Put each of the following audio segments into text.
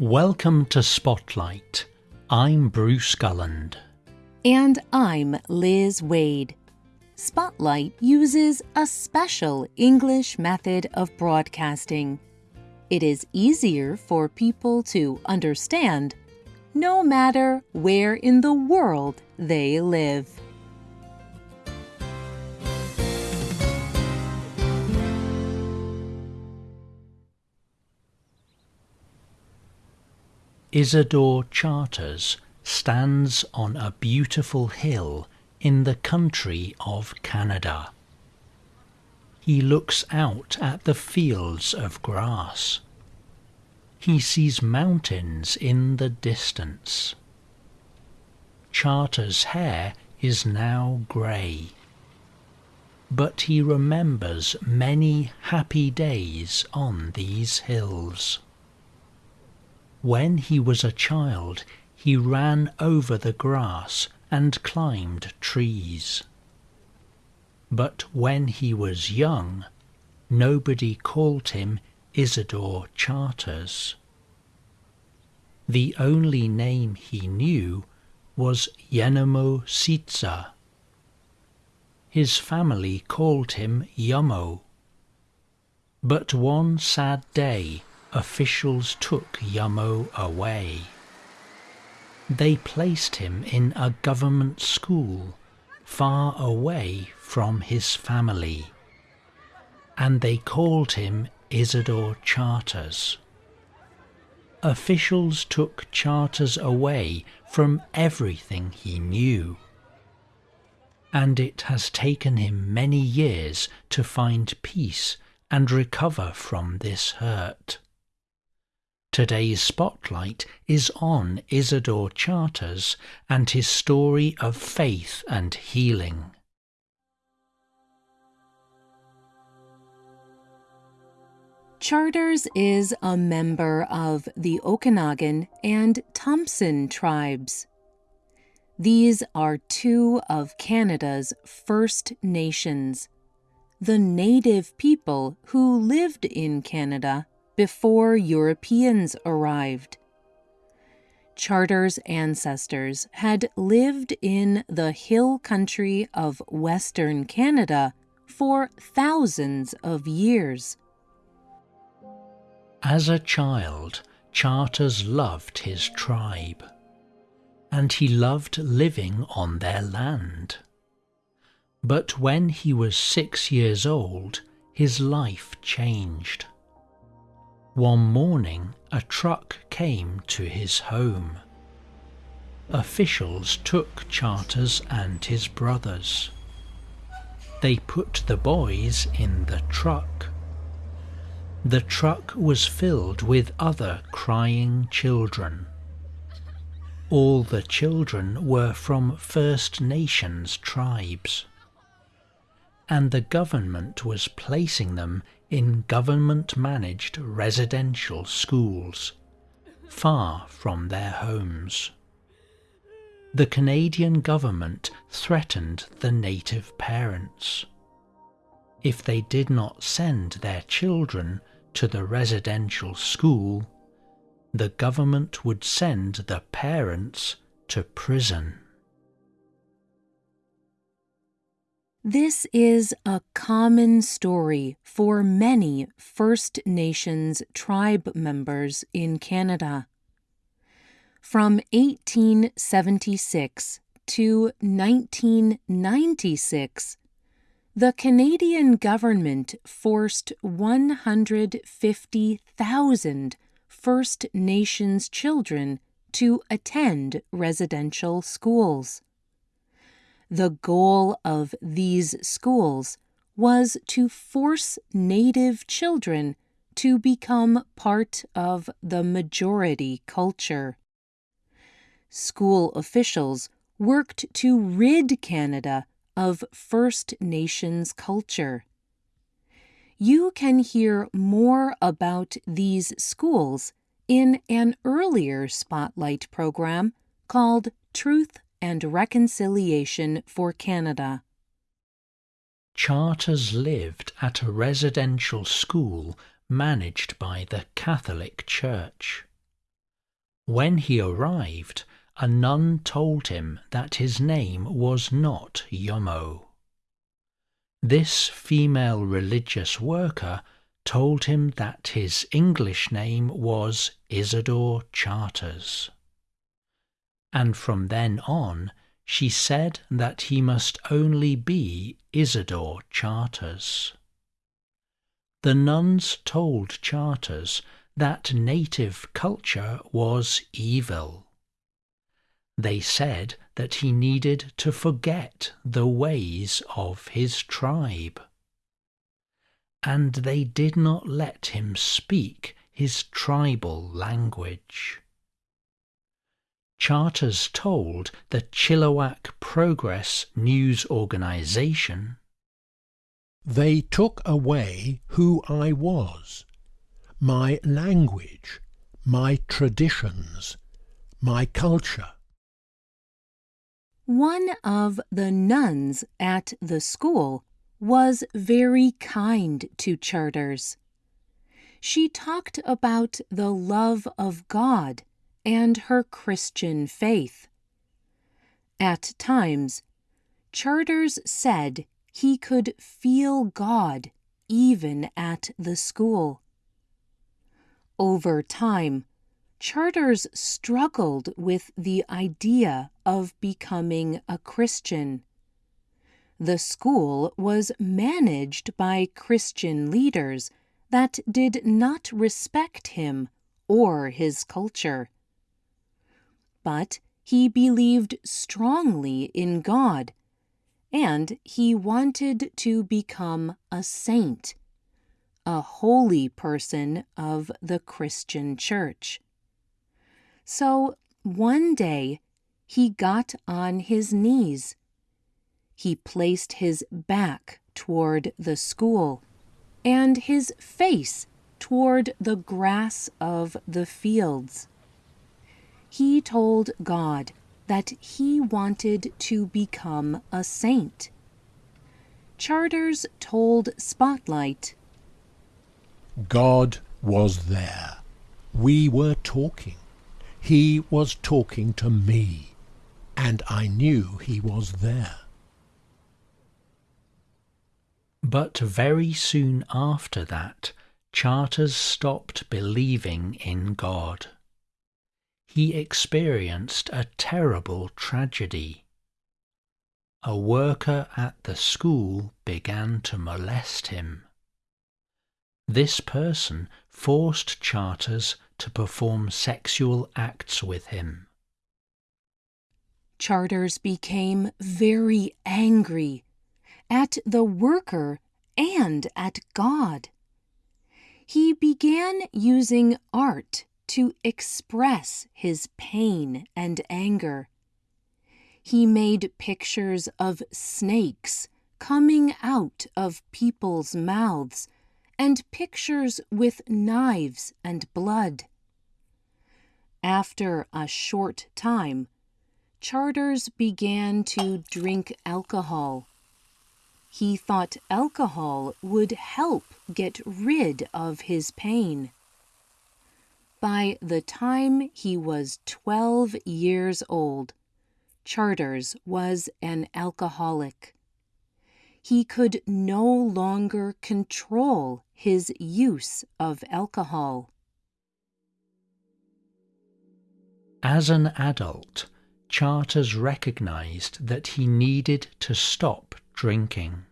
Welcome to Spotlight. I'm Bruce Gulland. And I'm Liz Waid. Spotlight uses a special English method of broadcasting. It is easier for people to understand no matter where in the world they live. Isidore Charters stands on a beautiful hill in the country of Canada. He looks out at the fields of grass. He sees mountains in the distance. Charter's hair is now grey. But he remembers many happy days on these hills. When he was a child, he ran over the grass and climbed trees. But when he was young, nobody called him Isidore Charters. The only name he knew was Yenemo Sitza. His family called him Yummo. But one sad day officials took Yamo away. They placed him in a government school far away from his family, and they called him Isidore Charters. Officials took Charters away from everything he knew, and it has taken him many years to find peace and recover from this hurt. Today's spotlight is on Isidore Charters and his story of faith and healing. Charters is a member of the Okanagan and Thompson tribes. These are two of Canada's First Nations, the native people who lived in Canada before Europeans arrived. Charter's ancestors had lived in the hill country of Western Canada for thousands of years. As a child, Charters loved his tribe, and he loved living on their land. But when he was six years old, his life changed. One morning, a truck came to his home. Officials took Charters and his brothers. They put the boys in the truck. The truck was filled with other crying children. All the children were from First Nations tribes. And the government was placing them in government managed residential schools, far from their homes. The Canadian government threatened the native parents. If they did not send their children to the residential school, the government would send the parents to prison. This is a common story for many First Nations tribe members in Canada. From 1876 to 1996, the Canadian government forced 150,000 First Nations children to attend residential schools. The goal of these schools was to force Native children to become part of the majority culture. School officials worked to rid Canada of First Nations culture. You can hear more about these schools in an earlier Spotlight program called Truth and Reconciliation for Canada. Charters lived at a residential school managed by the Catholic Church. When he arrived, a nun told him that his name was not Yomo. This female religious worker told him that his English name was Isidore Charters. And from then on, she said that he must only be Isidore Charters. The nuns told Charters that native culture was evil. They said that he needed to forget the ways of his tribe. And they did not let him speak his tribal language. Charters told the Chilliwack Progress News Organization They took away who I was my language, my traditions, my culture. One of the nuns at the school was very kind to Charters. She talked about the love of God and her Christian faith. At times, Charters said he could feel God even at the school. Over time, Charters struggled with the idea of becoming a Christian. The school was managed by Christian leaders that did not respect him or his culture. But he believed strongly in God, and he wanted to become a saint a holy person of the Christian Church. So one day he got on his knees. He placed his back toward the school and his face toward the grass of the fields. He told God that he wanted to become a saint. Charters told Spotlight God was there. We were talking. He was talking to me, and I knew he was there. But very soon after that, Charters stopped believing in God. He experienced a terrible tragedy. A worker at the school began to molest him. This person forced Charters to perform sexual acts with him. Charters became very angry at the worker and at God. He began using art to express his pain and anger. He made pictures of snakes coming out of people's mouths and pictures with knives and blood. After a short time, Charters began to drink alcohol. He thought alcohol would help get rid of his pain. By the time he was 12 years old, Charters was an alcoholic he could no longer control his use of alcohol. As an adult, Charters recognized that he needed to stop drinking.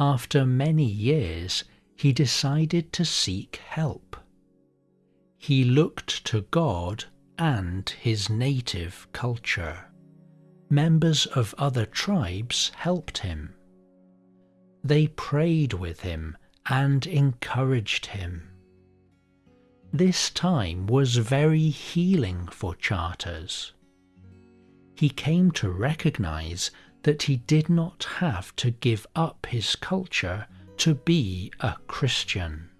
After many years, he decided to seek help. He looked to God and his native culture members of other tribes helped him. They prayed with him and encouraged him. This time was very healing for Charters. He came to recognize that he did not have to give up his culture to be a Christian.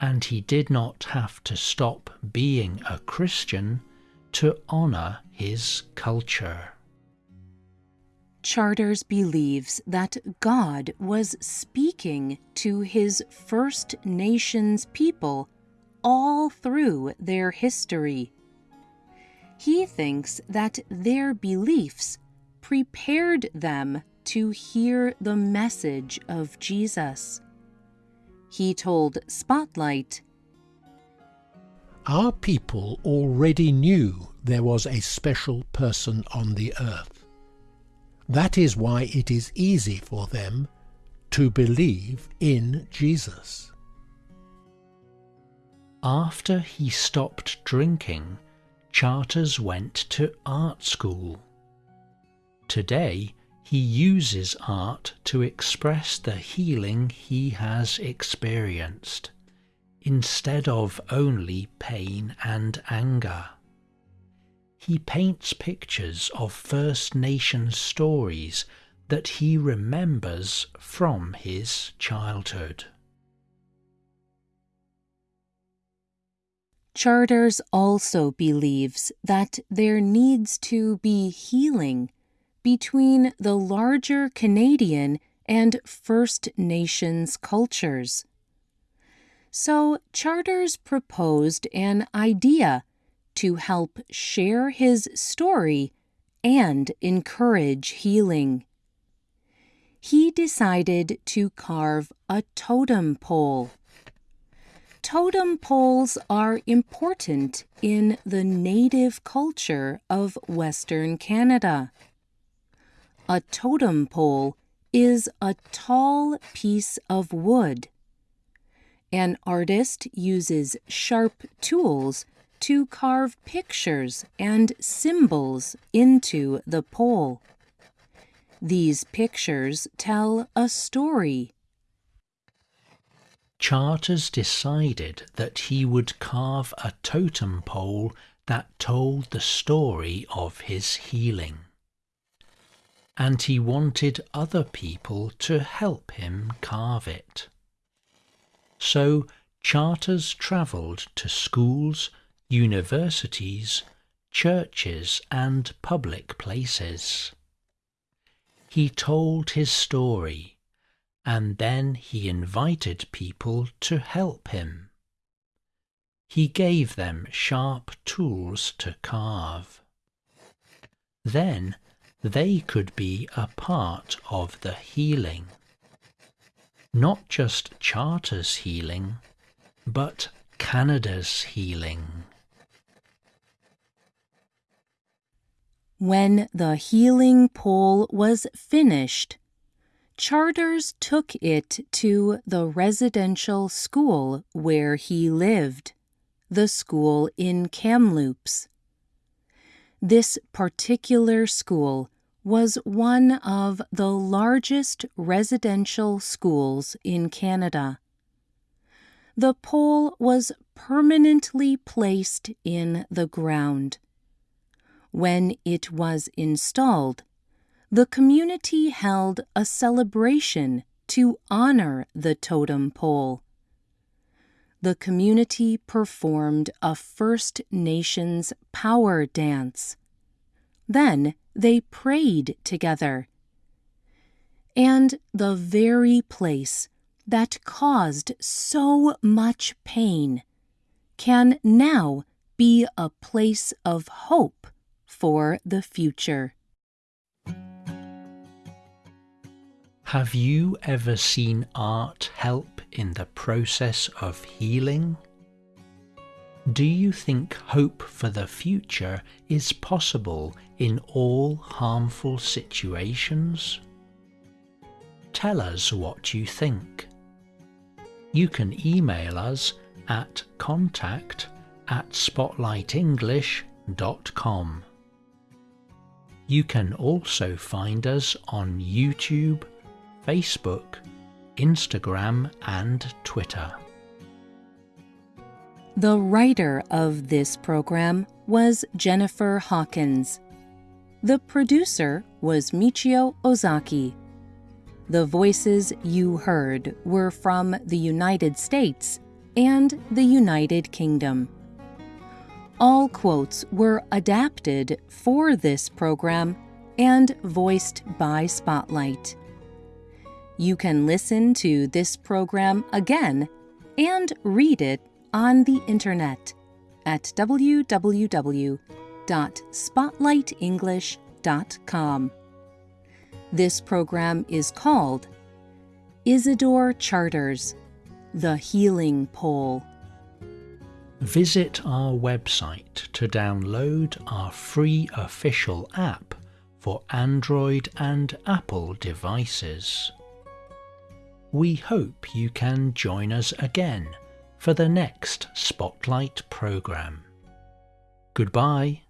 And he did not have to stop being a Christian to honor his culture. Charters believes that God was speaking to his First Nations people all through their history. He thinks that their beliefs prepared them to hear the message of Jesus. He told Spotlight, Our people already knew there was a special person on the earth. That is why it is easy for them to believe in Jesus. After he stopped drinking, Charters went to art school. Today, he uses art to express the healing he has experienced, instead of only pain and anger. He paints pictures of First Nation stories that he remembers from his childhood. Charters also believes that there needs to be healing between the larger Canadian and First Nations cultures. So Charters proposed an idea to help share his story and encourage healing. He decided to carve a totem pole Totem poles are important in the native culture of Western Canada. A totem pole is a tall piece of wood. An artist uses sharp tools to carve pictures and symbols into the pole. These pictures tell a story Charters decided that he would carve a totem pole that told the story of his healing. And he wanted other people to help him carve it. So Charters travelled to schools, universities, churches, and public places. He told his story and then he invited people to help him. He gave them sharp tools to carve. Then they could be a part of the healing. Not just Charter's healing, but Canada's healing. When the healing pole was finished, Charters took it to the residential school where he lived, the school in Kamloops. This particular school was one of the largest residential schools in Canada. The pole was permanently placed in the ground. When it was installed, the community held a celebration to honor the totem pole. The community performed a First Nations power dance. Then they prayed together. And the very place that caused so much pain can now be a place of hope for the future. Have you ever seen art help in the process of healing? Do you think hope for the future is possible in all harmful situations? Tell us what you think. You can email us at contact at spotlightenglish.com. You can also find us on YouTube, Facebook, Instagram, and Twitter. The writer of this program was Jennifer Hawkins. The producer was Michio Ozaki. The voices you heard were from the United States and the United Kingdom. All quotes were adapted for this program and voiced by Spotlight. You can listen to this program again and read it on the internet at www.spotlightenglish.com. This program is called Isidore Charters, The Healing Pole. Visit our website to download our free official app for Android and Apple devices. We hope you can join us again for the next Spotlight program. Goodbye.